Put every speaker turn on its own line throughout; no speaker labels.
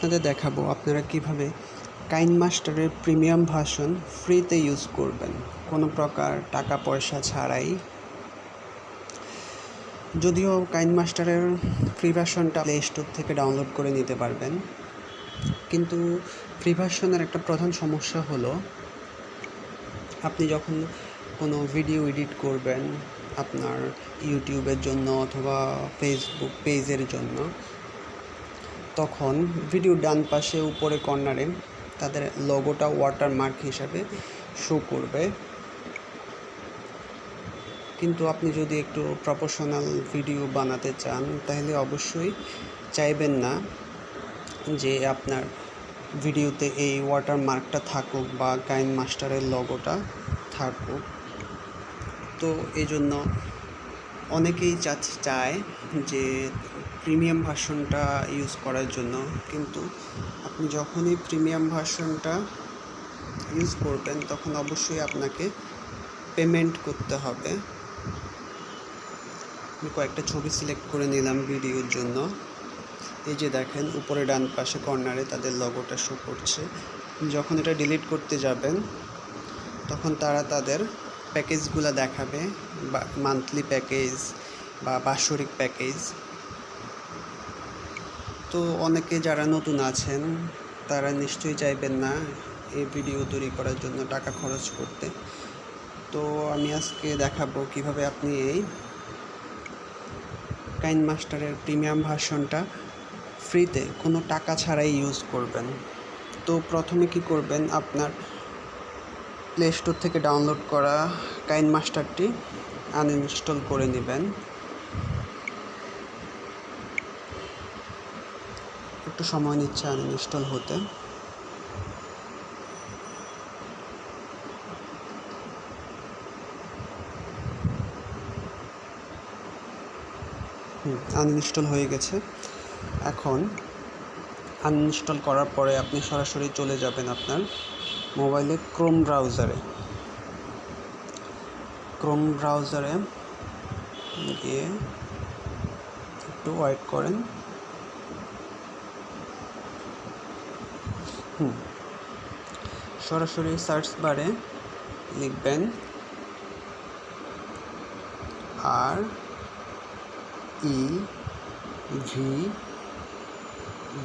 আপনাদের দেখাবো আপনারা কীভাবে কাইন মাস্টারের প্রিমিয়াম ভার্সন ফ্রিতে ইউজ করবেন। কোনো প্রকার টাকা পয়সা ছাড়াই। যদিও কাইন মাস্টারের ফ্রি ভার্সনটা প্লে স্টোর থেকে ডাউনলোড করে নিতে পারবেন। কিন্তু ফ্রি ভার্সনের একটা প্রধান সমস্যা হলো, আপনি যখন কোনো ভিডিও এডিট করবেন আপনার ইউটিউবের জন্য অথবা ফেসবুক পেজের জন্য তখন ভিডিও ডান পাশে উপরে কর্নারে তাদের লোগোটা ওয়াটারমার্ক হিসাবে শো করবে। কিন্তু আপনি যদি একটু প্রফেশনাল ভিডিও বানাতে চান, তাহলে অবশ্যই চাইবেন না যে আপনার ভিডিওতে এই ওয়াটারমার্কটা থাকুক বা কাইন মাস্টারের লগোটা থাকুক। তো এই জন্য অনেকেই চায় যে প্রিমিয়াম ভার্সনটা ইউজ করার জন্য। কিন্তু আপনি যখনই প্রিমিয়াম ভার্সনটা ইউজ করবেন, তখন অবশ্যই আপনাকে পেমেন্ট করতে হবে। আমি কয়েকটা ছবি সিলেক্ট করে নিলাম ভিডিওর জন্য। এই যে দেখেন, উপরে ডান পাশে কর্নারে তাদের লগোটা শো করছে। যখন এটা ডিলিট করতে যাবেন, তখন তারা তাদের প্যাকেজগুলো দেখাবে, বা মান্থলি প্যাকেজ বা বাৎসরিক প্যাকেজ তো অনেকে যারা নতুন আছেন, তারা নিশ্চয়ই চাইবেন না এই ভিডিও তৈরি করার জন্য টাকা খরচ করতে। তো আমি আজকে দেখাবো কীভাবে আপনি এই কাইন মাস্টারের প্রিমিয়াম ভার্সনটা ফ্রিতে কোনো টাকা ছাড়াই ইউজ করবেন। তো প্রথমে কি করবেন, আপনার প্লে স্টোর থেকে ডাউনলোড করা কাইন মাস্টারটি আনইনস্টল করে নেবেন। একটু সময় নিচ্ছে আনইনস্টল হতে। আনইনস্টল হয়ে গেছে। এখন আনইনস্টল করার পরে আপনি সরাসরি চলে যাবেন আপনার মোবাইলে ক্রোম ব্রাউজারে ক্রোম ব্রাউজারে গিয়ে একটু ওয়েট করেন। সরাসরি সার্চ বারে লিখবেন R E V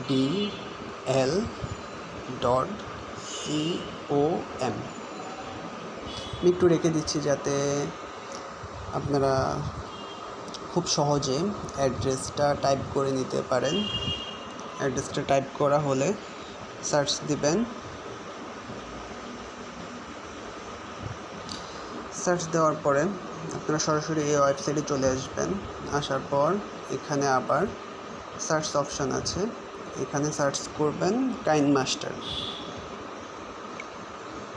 D L dot C O M আমি একটু রেখে দিচ্ছি যাতে আপনারা খুব সহজে অ্যাড্রেসটা টাইপ করে নিতে পারেন। অ্যাড্রেসটা টাইপ করা হলে সার্চ দিবেন সার্চ দেওয়ার পরে আপনারা সরাসরি এই ওয়েবসাইটে চলে আসবেন। আসার পর এখানে আবার সার্চ অপশান আছে। এখানে সার্চ করবেন কাইন মাস্টার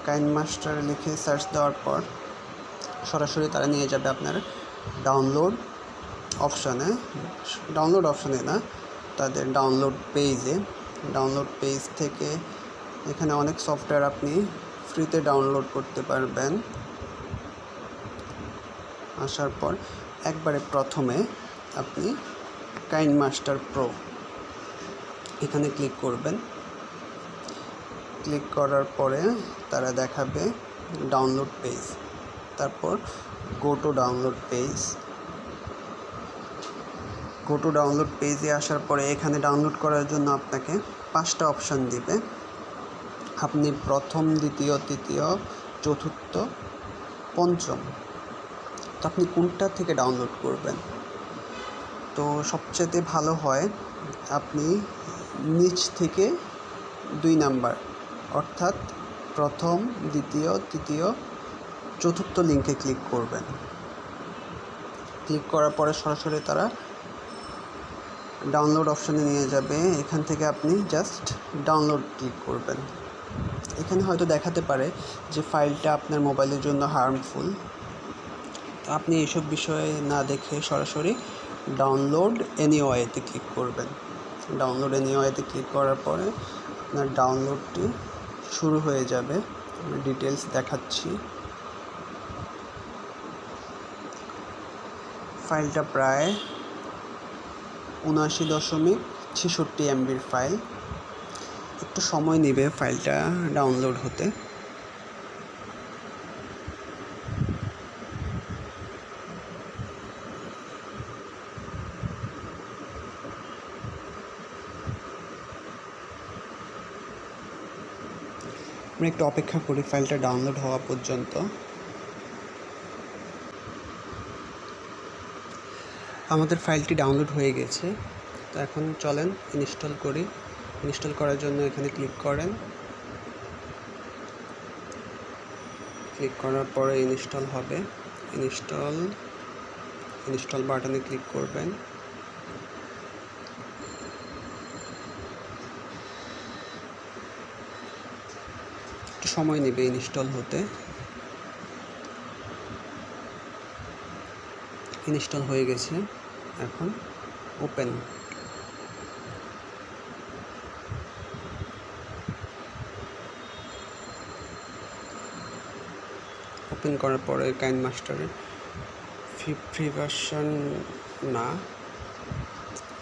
কাইন মাস্টার লিখে সার্চ দেওয়ার পর সরাসরি তারা নিয়ে যাবে আপনার ডাউনলোড অপশানে ডাউনলোড অপশানে না, তাদের ডাউনলোড পেজে ডাউনলোড পেজ থেকে। এখানে অনেক সফটওয়্যার আপনি ফ্রিতে ডাউনলোড করতে পারবেন। আসার পর একবারে প্রথমে আপনি কাইন মাস্টার প্রো এখানে ক্লিক করবেন। ক্লিক করার পরে তারা দেখাবে ডাউনলোড পেজ তারপর go to download page go to download পেজে আসার পরে এখানে ডাউনলোড করার জন্য আপনাকে পাঁচটা অপশান দিবে। আপনি প্রথম, দ্বিতীয়, তৃতীয়, চতুর্থ, পঞ্চম। তো আপনি কোনটা থেকে ডাউনলোড করবেন? তো সবচেয়ে ভালো হয় আপনি নিচ থেকে দুই নাম্বার, অর্থাৎ প্রথম, দ্বিতীয়, তৃতীয়, চতুর্থ লিঙ্কে ক্লিক করবেন। ক্লিক করার পরে সরাসরি তারা ডাউনলোড অপশানে নিয়ে যাবে। এখান থেকে আপনি জাস্ট ডাউনলোড ক্লিক করবেন। এখানে হয়তো দেখাতে পারে যে ফাইলটা আপনার মোবাইলের জন্য হার্মফুল আপনি এসব বিষয়ে না দেখে সরাসরি ডাউনলোড এনিওয়েতে ক্লিক করবেন। ডাউনলোড এনিওয়েতে ক্লিক করার পরে আপনার ডাউনলোডটি শুরু হয়ে যাবে। ডিটেলস দেখাচ্ছি। ফাইলটা প্রায় উনআশি দশমিক ছেষট্টি এমবির ফাইল। একটু সময় নেবে ফাইলটা ডাউনলোড হতে। আমরা একটু অপেক্ষা করি ফাইলটা ডাউনলোড হওয়া পর্যন্ত। আমাদের ফাইলটি ডাউনলোড হয়ে গেছে। তো এখন চলেন ইনস্টল করি। ইনস্টল করার জন্য এখানে ক্লিক করেন। ক্লিক করার পরে ইনস্টল হবে। ইনস্টল ইনস্টল বাটনে ক্লিক করবেন। একটু সময় নেবে ইনস্টল হতে। ইনস্টল হয়ে গেছে। এখন ওপেন ওপেন করার পরে কাইন মাস্টারের ফ্রি ভার্সন না,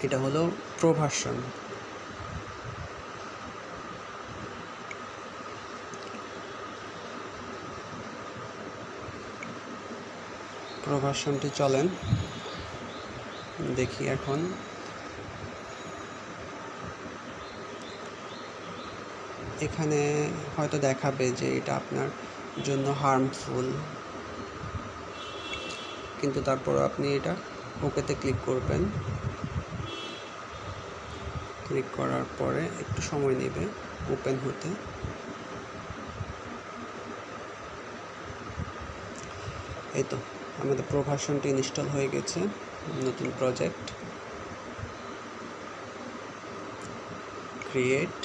এটা হলো প্রো ভার্সন প্রো ভার্সনটি চলেন। দেখি এখন। এখানে হয়তো দেখাবে যে এটা আপনার জন্য হার্মফুল কিন্তু তারপর আপনি এটা ওকেতে ক্লিক করবেন। ক্লিক করার পরে একটু সময় নেবে ওপেন হতে। এই তো। আমাদের প্রো ভার্সনটি ইনস্টল হয়ে গেছে, নতুন প্রজেক্ট। ক্রিয়েট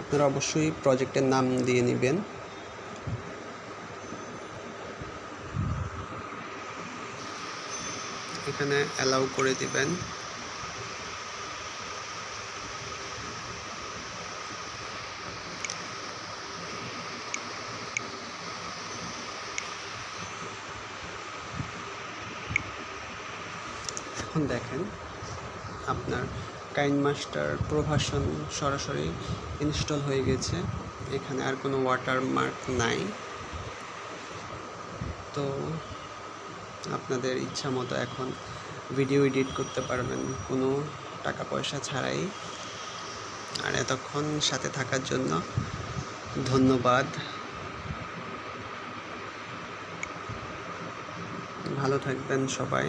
আপনারা অবশ্যই প্রজেক্টের নাম দিয়ে নেবেন। এখানে অ্যালাউ করে দিবেন। এখন দেখেন আপনার কাইন মাস্টার প্রভাষণ সরাসরি ইনস্টল হয়ে গেছে। এখানে আর কোনো ওয়াটার মার্ক নাই। তো আপনাদের ইচ্ছা মতো এখন ভিডিও এডিট করতে পারবেন, কোনো টাকা পয়সা ছাড়াই। আর এতক্ষণ সাথে থাকার জন্য ধন্যবাদ। ভালো থাকবেন সবাই।